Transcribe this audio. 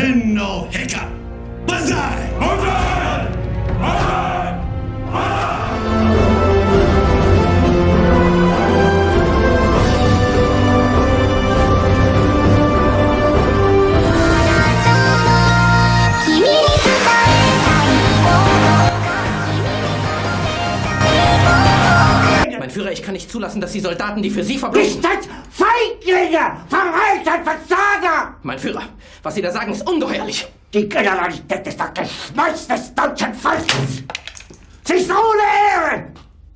Tenno Hacker! Banzai! Banzai! Banzai! Mein Führer, ich kann nicht zulassen, dass die Soldaten, die für Sie verbringen... Nicht als Feiglinge! Verreiter! Mein Führer, was Sie da sagen, ist ungeheuerlich. Die Generalität ist das Geschmeiß des deutschen Volkes! Sie ist Ehre!